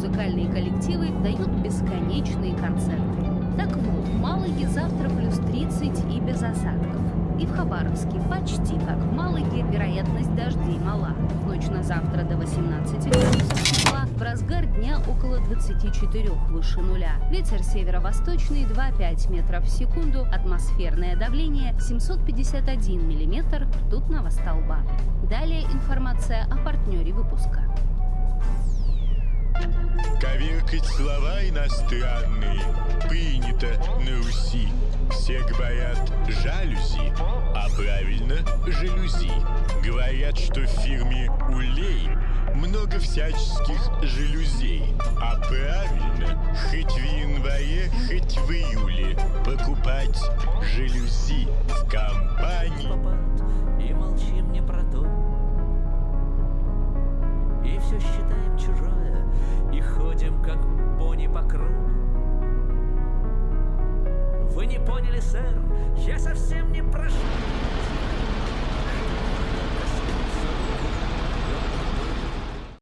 музыкальные коллективы дают бесконечные концерты. Так вот, в Малаге завтра плюс 30 и без осадков. И в Хабаровске почти как в Малаге вероятность дождей мала. В ночь на завтра до 18 градусов тепла, в разгар дня около 24 выше нуля. Ветер северо-восточный 2,5 метров в секунду, атмосферное давление 751 миллиметр ртутного столба. Далее информация о партнере выпуска. Коверкать слова иностранные принято на Руси. Все говорят «жалюзи», а правильно «жалюзи». Говорят, что в фирме «Улей» много всяческих жалюзей. А правильно, хоть в январе, хоть в июле покупать жалюзи в компании. Считаем чужое, и ходим, как пони по кругу. Вы не поняли, сэр, я совсем не про